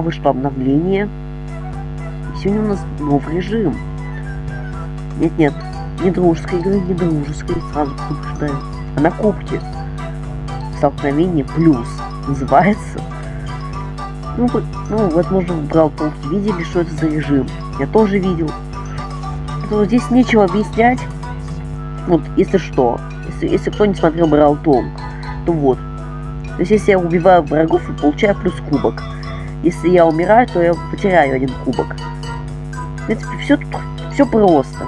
вышло обновление. И сегодня у нас новый режим. Нет-нет, не дружеской игры, не дружеской, сразу предупреждаю. А на кубке. Столкновение плюс называется. Ну, ну, возможно, в Бралтолке видели, что это за режим. Я тоже видел. То здесь нечего объяснять. Вот, если что, если, если кто не смотрел Бралтолк, то вот. То есть, если я убиваю врагов, я получаю плюс кубок. Если я умираю, то я потеряю один кубок. В принципе, все, все просто.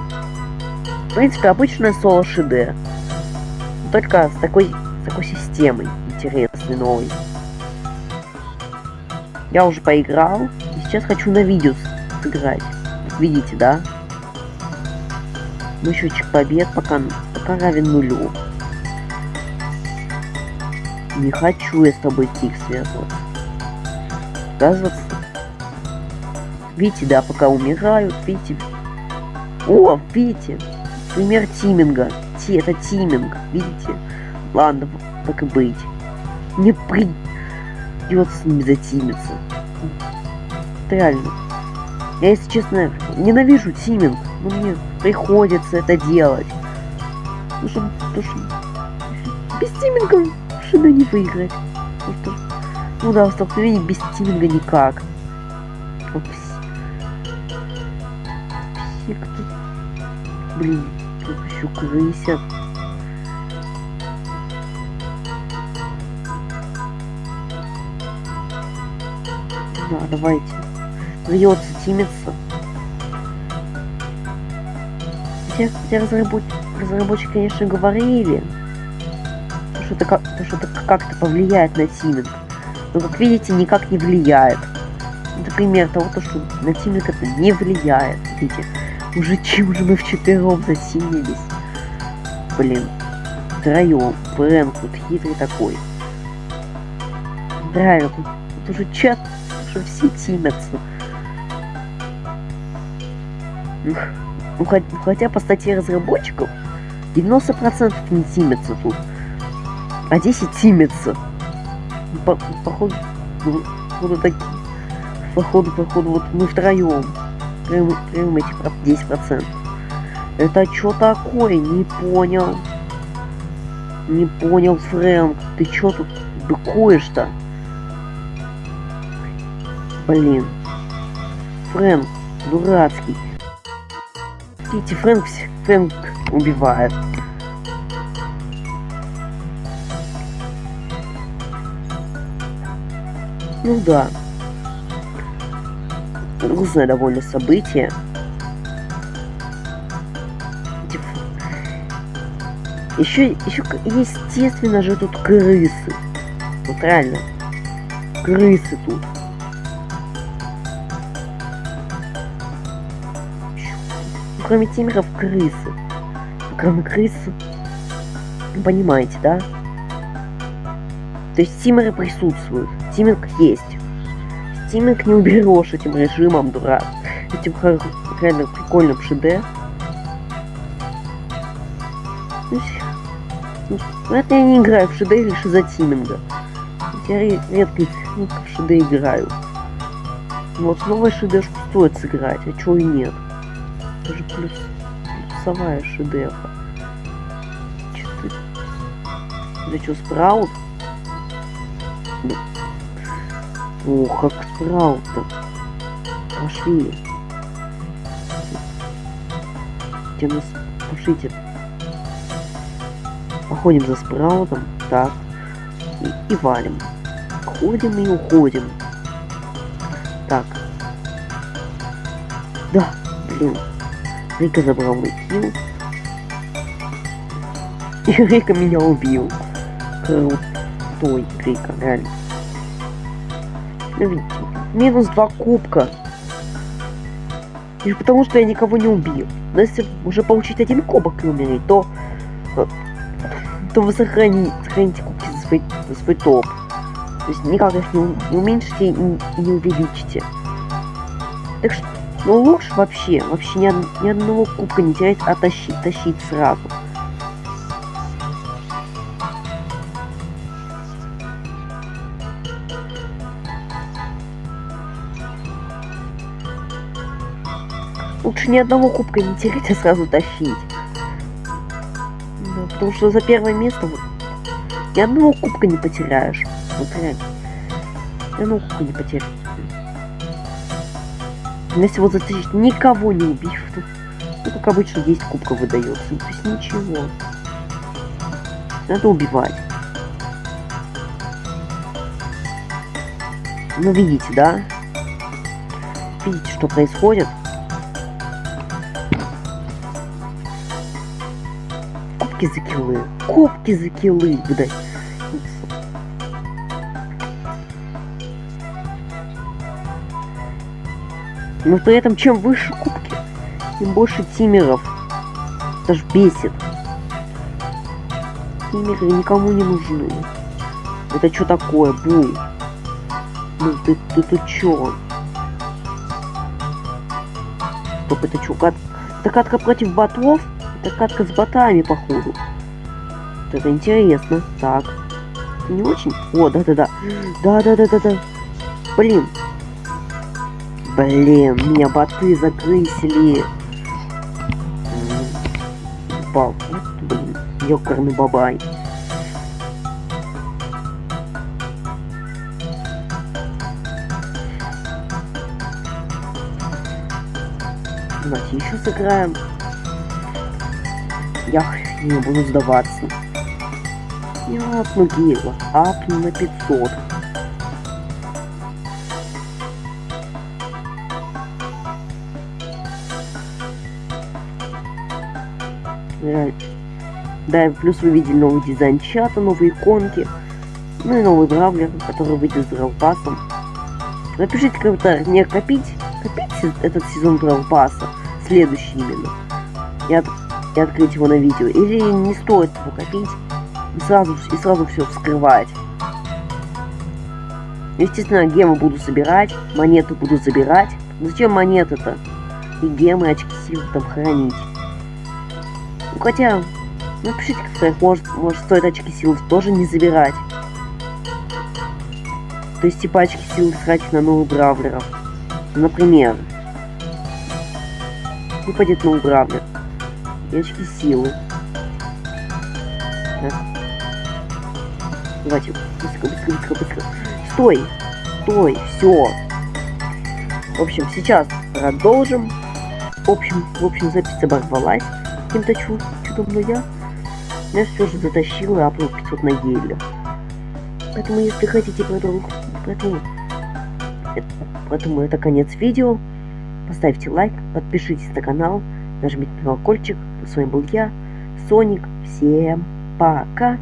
В принципе, обычная соло ШД. Только с такой, с такой системой интересной, новой. Я уже поиграл, и сейчас хочу на видео сыграть. Видите, да? Ну, счетчик побед пока, пока равен нулю. Не хочу я с тобой тик связываться. Оказывается. Видите, да, пока умирают, видите. О, видите. Пример тиминга. Ти, это тиминг, видите. Ладно, так и быть. Не придется ними затимиться. Реально. Я, если честно, ненавижу тиминг, но мне приходится это делать. Ну, что, то, что без тиминга шины не выиграть. Что, ну да, в столкновении без тиминга никак. Все, кто... Блин, тут еще крысят. Да, давайте. Придется тимиться. Хотя, хотя разработ... разработчики, конечно, говорили, что это как как-то повлияет на тиминг. Но, как видите, никак не влияет. Например, того, то, что на тиминг это не влияет. Видите, уже чем же мы вчетвером засилились. Блин, втроем. Фрэнк тут хитрый такой. Да, тут, тут уже чат, что все тимятся. Ну, хотя, хотя по статье разработчиков 90% не тимятся тут, а 10 тимятся. По, походу, походу, так, походу, походу, вот мы втроем прям эти 10%. Это что такое? Не понял. Не понял, Фрэнк. Ты чё тут быкуешь-то? Блин. Фрэнк, дурацкий. Видите, Фрэнк, Фрэнк убивает. Ну да. Грустное довольно событие. Еще, еще, естественно же, тут крысы. Вот реально. Крысы тут. кроме тимеров крысы. Кроме крыс, понимаете, да? То есть тимеры присутствуют. Тиминг есть. Тиминг не уберешь этим режимом, дурак. Этим реально прикольным ШД. Ну, это я не играю в ШД лишь из-за тиминга. Я редко в ШД играю. Вот новая ШДшку стоит сыграть, а чего и нет. Это же плюс, плюсовая шедевра. Четыре. Да что, спраут? О, как спраут-то. Пошли. Где нас... Пошлите. Походим за спраутом. Так. И, и валим. Ходим и уходим. Так. Да, блин. Рика забрал мой килл. И Рика меня убил. Крутой Рика, реально. Ну минус два кубка. И потому что я никого не убил. Но если уже получить один кубок и умереть, то э, то вы сохраните, сохраните кубки за свой, за свой топ. То есть никак их не, не уменьшите и не увеличите. Так что ну, лучше вообще, вообще ни, ни одного кубка не терять, а тащить, тащить сразу. Лучше ни одного кубка не терять, а сразу тащить. Да, потому что за первое место вот, ни одного кубка не потеряешь. Вот реально. Ни одного кубка не потеряешь. Если вот затащить, никого не убив, ну, как обычно, 10 кубков выдается. Ну, то есть ничего. Надо убивать. Ну, видите, да? Видите, что происходит? Кубки за киллы. Кубки за киллы, блядь. Но при этом, чем выше кубки, тем больше тимеров. Это ж бесит. Тимеры никому не нужны. Это что такое, бу? Ну ты, ты, ты чё? Стоп, это чё, кат... Это катка против ботов? Это катка с ботами, походу. Вот это интересно. Так. Не очень? О, да-да-да. Да-да-да-да-да. Блин, Блин, меня боты загрызли. Упал. Блин, ёкарный бабай. Давайте еще сыграем. Я не буду сдаваться. Я апну гейла. Апну на 500. Да, плюс вы видели новый дизайн чата, новые иконки, ну и новый бравлер, который выйдет с дралпасом. Напишите в комментариях, не копить, копить этот сезон дралпаса, следующий именно, от, и открыть его на видео, или не стоит его копить и сразу, и сразу все вскрывать. Естественно, гемы буду собирать, монеты буду забирать. Зачем монеты-то? И гемы, очки сил там хранить. Ну хотя, напишите как может, может стоит очки сил тоже не забирать. То есть типа очки сил тратить на новых бравлеров. Например. Выпадет новый бравлер. И очки силы. Так. Давайте, быстро, быстро, быстро, быстро. Стой! Стой! Все! В общем, сейчас продолжим. В общем, в общем, запись оборвалась каким-то чудом, но я, я все же затащил и апнул 500 на геле. Поэтому, если хотите продолжить, поэтому, это, поэтому это конец видео. Поставьте лайк, подпишитесь на канал, нажмите на колокольчик. С вами был я, Соник. Всем пока!